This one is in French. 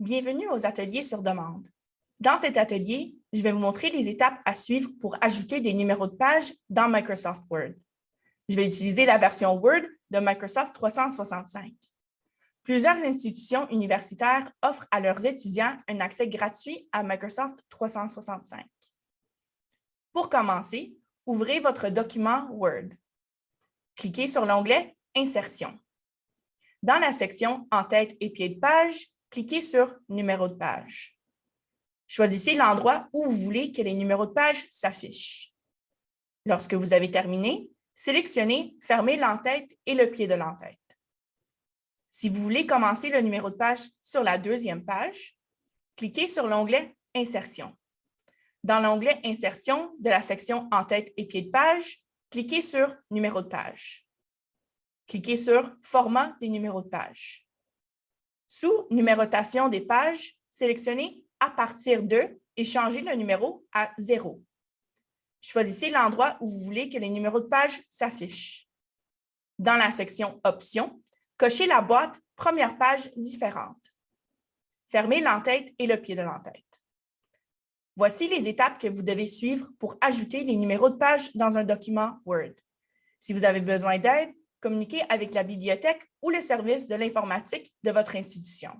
Bienvenue aux ateliers sur demande. Dans cet atelier, je vais vous montrer les étapes à suivre pour ajouter des numéros de page dans Microsoft Word. Je vais utiliser la version Word de Microsoft 365. Plusieurs institutions universitaires offrent à leurs étudiants un accès gratuit à Microsoft 365. Pour commencer, ouvrez votre document Word. Cliquez sur l'onglet « Insertion ». Dans la section « En-tête et pied de page », cliquez sur « Numéro de page ». Choisissez l'endroit où vous voulez que les numéros de page s'affichent. Lorsque vous avez terminé, sélectionnez « Fermer l'entête et le pied de l'entête ». Si vous voulez commencer le numéro de page sur la deuxième page, cliquez sur l'onglet « Insertion ». Dans l'onglet « Insertion » de la section « En-tête et pied de page », cliquez sur « Numéro de page ». Cliquez sur « Format des numéros de page ». Sous « Numérotation des pages », sélectionnez « À partir de » et changez le numéro à 0. Choisissez l'endroit où vous voulez que les numéros de page s'affichent. Dans la section « Options », cochez la boîte « Première page différente ». Fermez l'entête et le pied de l'entête. Voici les étapes que vous devez suivre pour ajouter les numéros de page dans un document Word. Si vous avez besoin d'aide, communiquez avec la bibliothèque ou le service de l'informatique de votre institution.